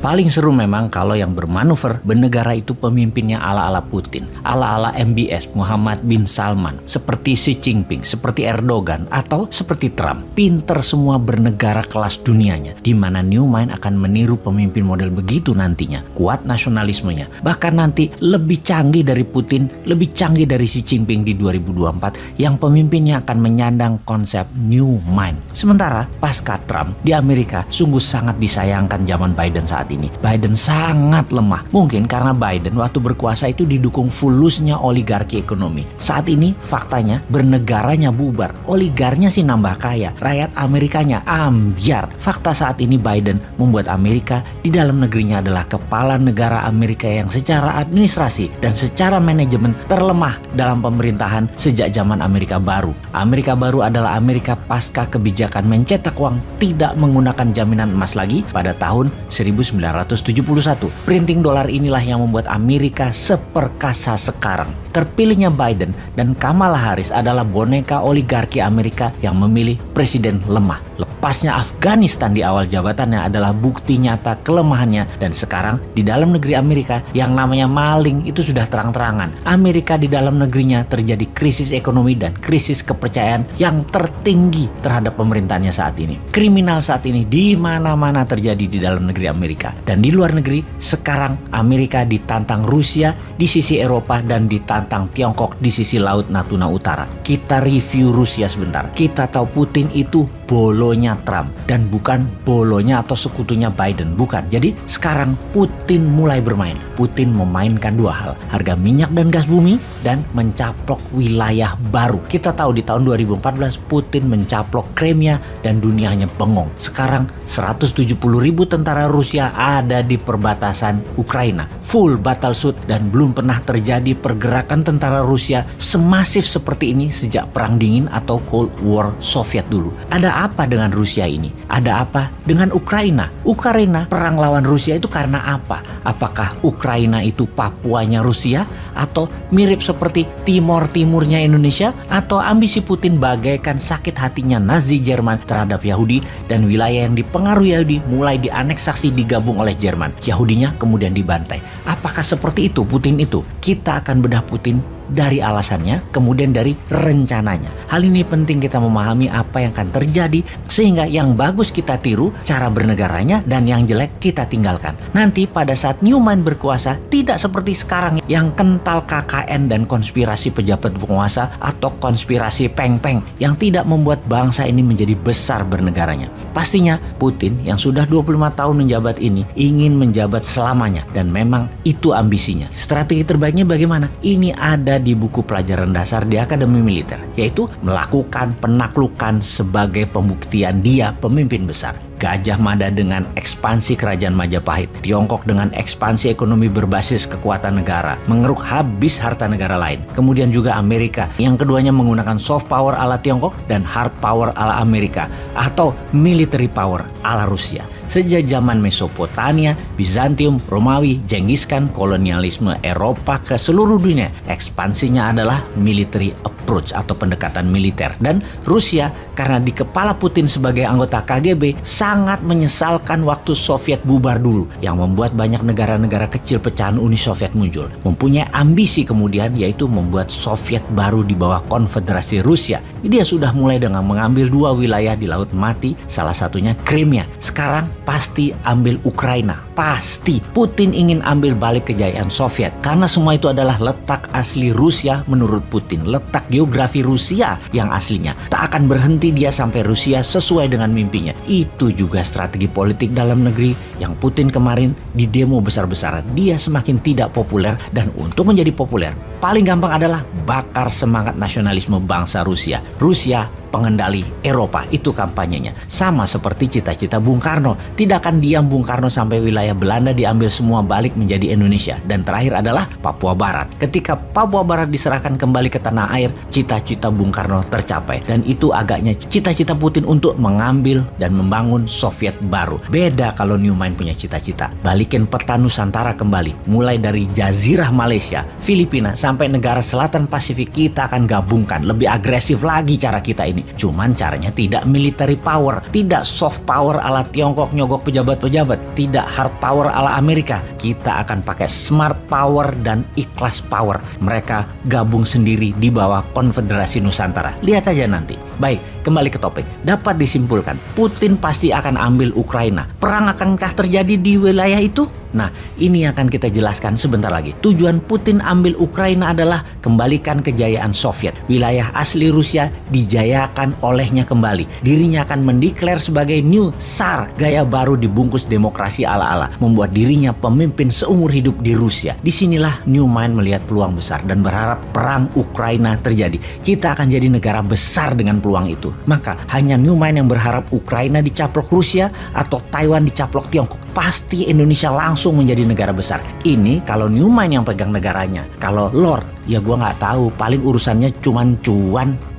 Paling seru memang kalau yang bermanuver bernegara itu pemimpinnya ala-ala Putin, ala-ala MBS Muhammad bin Salman, seperti Xi Jinping, seperti Erdogan, atau seperti Trump. Pinter semua bernegara kelas dunianya, di mana New Mind akan meniru pemimpin model begitu nantinya. Kuat nasionalismenya, bahkan nanti lebih canggih dari Putin, lebih canggih dari Xi Jinping di 2024 yang pemimpinnya akan menyandang konsep New Mind. Sementara pasca Trump di Amerika sungguh sangat disayangkan zaman Biden saat ini. Biden sangat lemah. Mungkin karena Biden waktu berkuasa itu didukung fulusnya oligarki ekonomi. Saat ini faktanya bernegaranya bubar. Oligarnya sih nambah kaya. Rakyat Amerikanya ambiar. Fakta saat ini Biden membuat Amerika di dalam negerinya adalah kepala negara Amerika yang secara administrasi dan secara manajemen terlemah dalam pemerintahan sejak zaman Amerika baru. Amerika baru adalah Amerika pasca kebijakan mencetak uang tidak menggunakan jaminan emas lagi pada tahun 19 1971. Printing dolar inilah yang membuat Amerika seperkasa sekarang. Terpilihnya Biden dan Kamala Harris adalah boneka oligarki Amerika yang memilih presiden lemah. Lepasnya Afghanistan di awal jabatannya adalah bukti nyata kelemahannya dan sekarang di dalam negeri Amerika yang namanya maling itu sudah terang-terangan. Amerika di dalam negerinya terjadi krisis ekonomi dan krisis kepercayaan yang tertinggi terhadap pemerintahnya saat ini. Kriminal saat ini di mana-mana terjadi di dalam negeri Amerika. Dan di luar negeri, sekarang Amerika ditantang Rusia di sisi Eropa dan ditantang Tiongkok di sisi Laut Natuna Utara. Kita review Rusia sebentar. Kita tahu Putin itu bolonya Trump dan bukan bolonya atau sekutunya Biden, bukan. Jadi sekarang Putin mulai bermain. Putin memainkan dua hal, harga minyak dan gas bumi dan mencaplok wilayah baru. Kita tahu di tahun 2014 Putin mencaplok Crimea dan dunianya bengong. Sekarang 170 ribu tentara Rusia ada di perbatasan Ukraina. Full battle suit dan belum pernah terjadi pergerakan tentara Rusia semasif seperti ini sejak Perang Dingin atau Cold War Soviet dulu. Ada apa dengan Rusia ini? Ada apa dengan Ukraina? Ukraina perang lawan Rusia itu karena apa? Apakah Ukraina itu Papuanya Rusia atau mirip seperti Timor Timurnya Indonesia atau ambisi Putin bagaikan sakit hatinya Nazi Jerman terhadap Yahudi dan wilayah yang dipengaruhi Yahudi mulai dianeksasi digabung oleh Jerman. Yahudinya kemudian dibantai. Apakah seperti itu Putin itu? Kita akan bedah Putin dari alasannya, kemudian dari rencananya. Hal ini penting kita memahami apa yang akan terjadi sehingga yang bagus kita tiru cara bernegaranya dan yang jelek kita tinggalkan. Nanti pada saat Newman berkuasa tidak seperti sekarang yang kental KKN dan konspirasi pejabat penguasa atau konspirasi peng-peng yang tidak membuat bangsa ini menjadi besar bernegaranya. Pastinya Putin yang sudah 25 tahun menjabat ini ingin menjabat selamanya dan memang itu ambisinya. Strategi terbaiknya bagaimana? Ini ada di buku pelajaran dasar di Akademi Militer, yaitu melakukan penaklukan sebagai pembuktian dia pemimpin besar. Gajah Mada dengan ekspansi kerajaan Majapahit, Tiongkok dengan ekspansi ekonomi berbasis kekuatan negara, mengeruk habis harta negara lain. Kemudian juga Amerika, yang keduanya menggunakan soft power ala Tiongkok dan hard power ala Amerika, atau military power ala Rusia. Sejak zaman Mesopotamia, Bizantium, Romawi, Genghis Khan, kolonialisme Eropa ke seluruh dunia, ekspansinya adalah military approach atau pendekatan militer. Dan Rusia karena di kepala Putin sebagai anggota KGB sangat menyesalkan waktu Soviet bubar dulu yang membuat banyak negara-negara kecil pecahan Uni Soviet muncul. Mempunyai ambisi kemudian yaitu membuat Soviet baru di bawah Konfederasi Rusia. Dia sudah mulai dengan mengambil dua wilayah di Laut Mati, salah satunya Crimea. Sekarang pasti ambil Ukraina. Pasti Putin ingin ambil balik kejayaan Soviet karena semua itu adalah letak asli Rusia menurut Putin. Letak geografi Rusia yang aslinya. Tak akan berhenti dia sampai Rusia sesuai dengan mimpinya. Itu juga strategi politik dalam negeri yang Putin kemarin di demo besar-besaran. Dia semakin tidak populer dan untuk menjadi populer paling gampang adalah bakar semangat nasionalisme bangsa Rusia. Rusia pengendali Eropa. Itu kampanyenya. Sama seperti cita-cita Bung Karno. Tidak akan diam Bung Karno sampai wilayah Belanda diambil semua balik menjadi Indonesia. Dan terakhir adalah Papua Barat. Ketika Papua Barat diserahkan kembali ke tanah air, cita-cita Bung Karno tercapai. Dan itu agaknya cita-cita Putin untuk mengambil dan membangun Soviet baru. Beda kalau Newman punya cita-cita. Balikin peta Nusantara kembali. Mulai dari Jazirah Malaysia, Filipina, sampai negara selatan Pasifik kita akan gabungkan. Lebih agresif lagi cara kita ini ini. Cuman caranya tidak military power, tidak soft power ala Tiongkok nyogok pejabat-pejabat, tidak hard power ala Amerika. Kita akan pakai smart power dan ikhlas power. Mereka gabung sendiri di bawah Konfederasi Nusantara. Lihat aja nanti. Baik, kembali ke topik. Dapat disimpulkan, Putin pasti akan ambil Ukraina. Perang akankah terjadi di wilayah itu? Nah, ini akan kita jelaskan sebentar lagi. Tujuan Putin ambil Ukraina adalah kembalikan kejayaan Soviet. Wilayah asli Rusia dijayakan olehnya kembali. Dirinya akan mendeklar sebagai New Tsar, gaya baru dibungkus demokrasi ala-ala, membuat dirinya pemimpin seumur hidup di Rusia. Di sinilah Newman melihat peluang besar dan berharap perang Ukraina terjadi. Kita akan jadi negara besar dengan peluang itu. Maka hanya Newman yang berharap Ukraina dicaplok Rusia atau Taiwan dicaplok Tiongkok. Pasti Indonesia langsung langsung menjadi negara besar. Ini kalau Newman yang pegang negaranya. Kalau Lord, ya gue nggak tahu. Paling urusannya cuman cuan.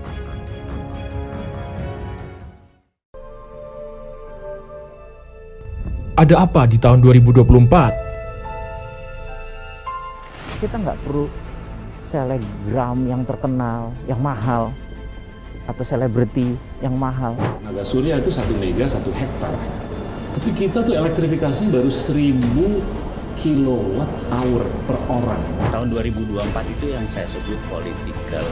Ada apa di tahun 2024? Kita nggak perlu selegram yang terkenal, yang mahal, atau selebriti yang mahal. Naga surya itu satu mega satu hektar tapi kita tuh elektrifikasi baru 1000 kilowatt hour per orang. Tahun 2024 itu yang saya sebut political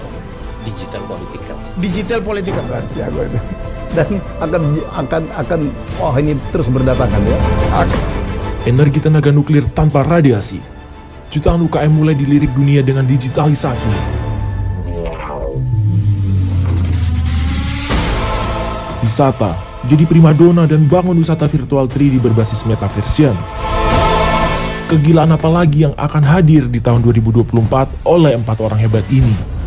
digital political. Digital political. Jago itu. Dan akan akan akan oh ini terus berdatangan ya. Energi tenaga nuklir tanpa radiasi. Jutaan UKM mulai dilirik dunia dengan digitalisasi. Wisata, jadi primadona dan bangun wisata virtual 3D berbasis metaversion. Kegilaan apa lagi yang akan hadir di tahun 2024 oleh empat orang hebat ini?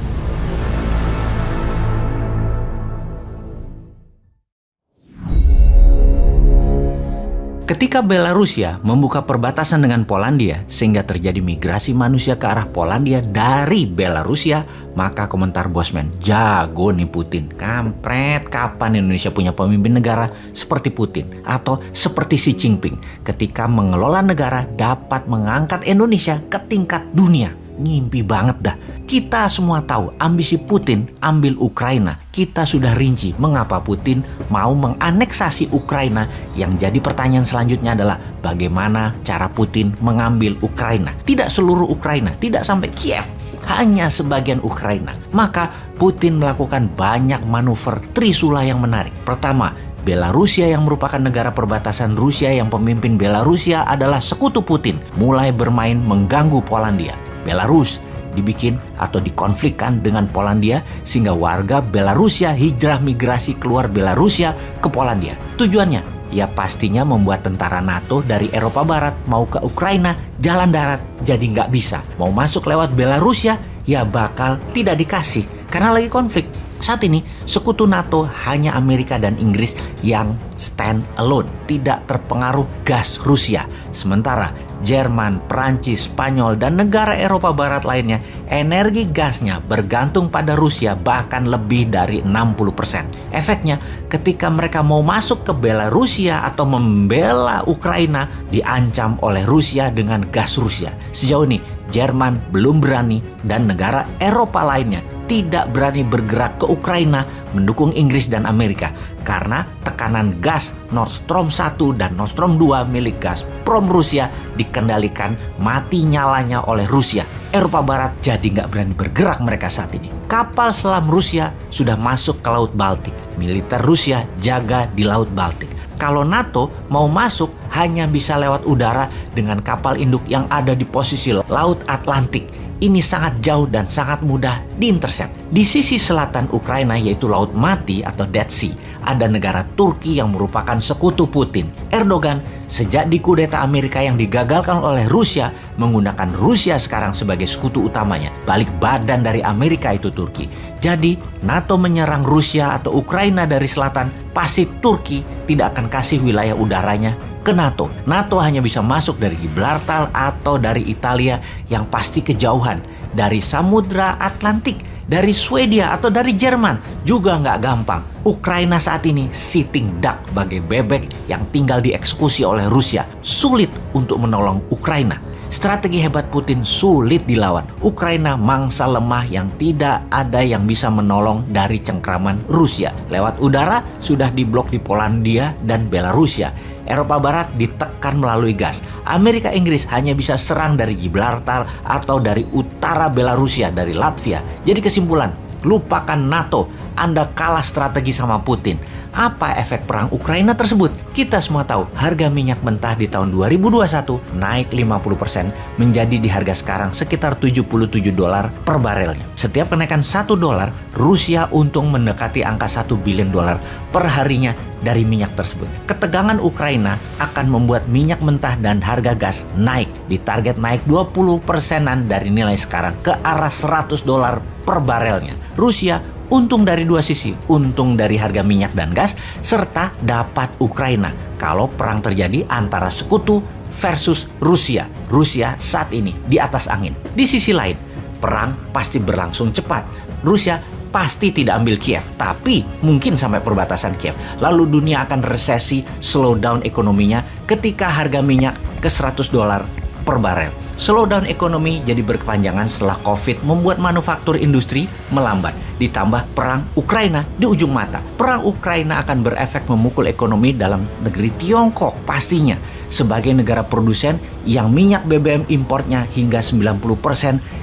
Ketika Belarusia membuka perbatasan dengan Polandia sehingga terjadi migrasi manusia ke arah Polandia dari Belarusia, maka komentar Bosman, jago nih Putin. Kampret, kapan Indonesia punya pemimpin negara seperti Putin atau seperti Xi Jinping ketika mengelola negara dapat mengangkat Indonesia ke tingkat dunia. Ngimpi banget dah. Kita semua tahu ambisi Putin ambil Ukraina. Kita sudah rinci mengapa Putin mau menganeksasi Ukraina. Yang jadi pertanyaan selanjutnya adalah bagaimana cara Putin mengambil Ukraina. Tidak seluruh Ukraina, tidak sampai Kiev, hanya sebagian Ukraina. Maka Putin melakukan banyak manuver trisula yang menarik. Pertama, Belarusia yang merupakan negara perbatasan Rusia yang pemimpin Belarusia adalah sekutu Putin mulai bermain mengganggu Polandia. Belarus dibikin atau dikonflikkan dengan Polandia sehingga warga Belarusia hijrah migrasi keluar Belarusia ke Polandia. Tujuannya ya pastinya membuat tentara NATO dari Eropa Barat mau ke Ukraina jalan darat jadi nggak bisa. Mau masuk lewat Belarusia ya bakal tidak dikasih karena lagi konflik. Saat ini sekutu NATO hanya Amerika dan Inggris yang stand alone, tidak terpengaruh gas Rusia. Sementara Jerman, Prancis, Spanyol, dan negara Eropa Barat lainnya, energi gasnya bergantung pada Rusia bahkan lebih dari 60%. Efeknya, ketika mereka mau masuk ke Belarusia atau membela Ukraina, diancam oleh Rusia dengan gas Rusia. Sejauh ini, Jerman belum berani dan negara Eropa lainnya tidak berani bergerak ke Ukraina mendukung Inggris dan Amerika karena tekanan gas Nord Stream 1 dan Nord Stream 2 milik Gazprom Rusia dikendalikan mati nyalanya oleh Rusia. Eropa Barat jadi nggak berani bergerak mereka saat ini. Kapal selam Rusia sudah masuk ke Laut Baltik. Militer Rusia jaga di Laut Baltik. Kalau NATO mau masuk hanya bisa lewat udara dengan kapal induk yang ada di posisi Laut Atlantik ini sangat jauh dan sangat mudah diintercept. Di sisi selatan Ukraina yaitu Laut Mati atau Dead Sea, ada negara Turki yang merupakan sekutu Putin. Erdogan sejak dikudeta Amerika yang digagalkan oleh Rusia menggunakan Rusia sekarang sebagai sekutu utamanya. Balik badan dari Amerika itu Turki. Jadi NATO menyerang Rusia atau Ukraina dari selatan, pasti Turki tidak akan kasih wilayah udaranya ke NATO. NATO hanya bisa masuk dari Gibraltar atau dari Italia yang pasti kejauhan. Dari Samudra Atlantik, dari Swedia atau dari Jerman juga nggak gampang. Ukraina saat ini sitting duck bagai bebek yang tinggal dieksekusi oleh Rusia. Sulit untuk menolong Ukraina. Strategi hebat Putin sulit dilawan. Ukraina mangsa lemah yang tidak ada yang bisa menolong dari cengkraman Rusia. Lewat udara sudah diblok di Polandia dan Belarusia. Eropa Barat ditekan melalui gas. Amerika Inggris hanya bisa serang dari Gibraltar atau dari utara Belarusia dari Latvia. Jadi kesimpulan, lupakan NATO. Anda kalah strategi sama Putin. Apa efek perang Ukraina tersebut? Kita semua tahu harga minyak mentah di tahun 2021 naik 50% menjadi di harga sekarang sekitar 77 dolar per barelnya. Setiap kenaikan 1 dolar, Rusia untung mendekati angka 1 bilion dolar per harinya dari minyak tersebut. Ketegangan Ukraina akan membuat minyak mentah dan harga gas naik. Ditarget naik 20 persenan dari nilai sekarang ke arah 100 dolar per barelnya. Rusia untung dari dua sisi, untung dari harga minyak dan gas, serta dapat Ukraina kalau perang terjadi antara sekutu versus Rusia. Rusia saat ini di atas angin. Di sisi lain, perang pasti berlangsung cepat. Rusia pasti tidak ambil Kiev, tapi mungkin sampai perbatasan Kiev. Lalu dunia akan resesi, slow down ekonominya ketika harga minyak ke 100 dolar per barel. Slowdown ekonomi jadi berkepanjangan setelah COVID membuat manufaktur industri melambat. Ditambah perang Ukraina di ujung mata. Perang Ukraina akan berefek memukul ekonomi dalam negeri Tiongkok pastinya. Sebagai negara produsen yang minyak BBM importnya hingga 90%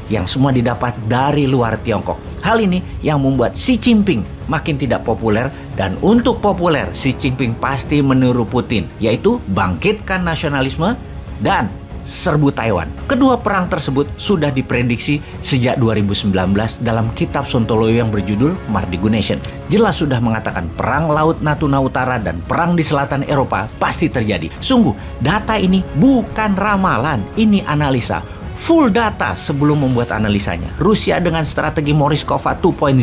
yang semua didapat dari luar Tiongkok. Hal ini yang membuat Xi Jinping makin tidak populer dan untuk populer Xi Jinping pasti meniru Putin yaitu bangkitkan nasionalisme dan serbu Taiwan. Kedua perang tersebut sudah diprediksi sejak 2019 dalam kitab Sontoloyo yang berjudul Mardigu Nation. Jelas sudah mengatakan perang laut Natuna Utara dan perang di selatan Eropa pasti terjadi. Sungguh, data ini bukan ramalan, ini analisa full data sebelum membuat analisanya. Rusia dengan strategi Moriskova 2.0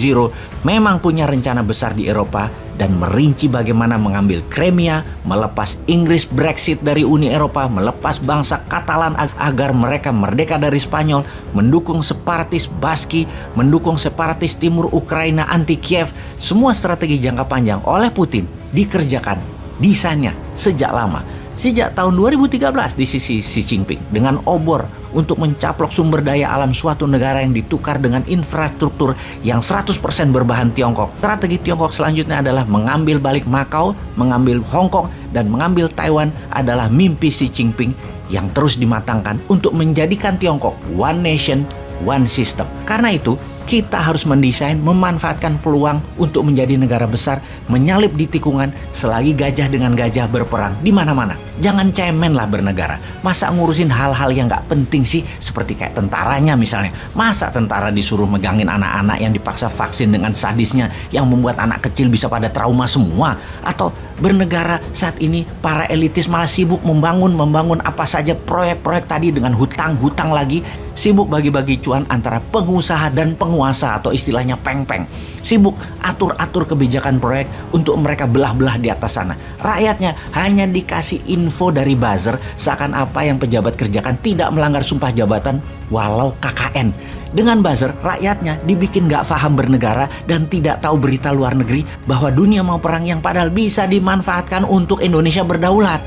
memang punya rencana besar di Eropa dan merinci bagaimana mengambil Crimea, melepas Inggris Brexit dari Uni Eropa, melepas bangsa Katalan agar mereka merdeka dari Spanyol, mendukung separatis Baski, mendukung separatis timur Ukraina anti Kiev. Semua strategi jangka panjang oleh Putin dikerjakan desainnya sejak lama sejak tahun 2013 di sisi Xi Jinping dengan obor untuk mencaplok sumber daya alam suatu negara yang ditukar dengan infrastruktur yang 100% berbahan Tiongkok. Strategi Tiongkok selanjutnya adalah mengambil balik Macau, mengambil Hong Kong, dan mengambil Taiwan adalah mimpi Xi Jinping yang terus dimatangkan untuk menjadikan Tiongkok one nation, one system. Karena itu, kita harus mendesain memanfaatkan peluang untuk menjadi negara besar, menyalip di tikungan selagi gajah dengan gajah berperang di mana-mana. Jangan cemen lah bernegara. Masa ngurusin hal-hal yang gak penting sih seperti kayak tentaranya misalnya. Masa tentara disuruh megangin anak-anak yang dipaksa vaksin dengan sadisnya yang membuat anak kecil bisa pada trauma semua? Atau bernegara saat ini para elitis malah sibuk membangun membangun apa saja proyek-proyek tadi dengan hutang-hutang lagi sibuk bagi-bagi cuan antara pengusaha dan penguasa atau istilahnya peng-peng sibuk atur-atur kebijakan proyek untuk mereka belah-belah di atas sana rakyatnya hanya dikasih info dari buzzer seakan apa yang pejabat kerjakan tidak melanggar sumpah jabatan walau KKN dengan buzzer, rakyatnya dibikin gak paham bernegara dan tidak tahu berita luar negeri bahwa dunia mau perang yang padahal bisa dimanfaatkan untuk Indonesia berdaulat.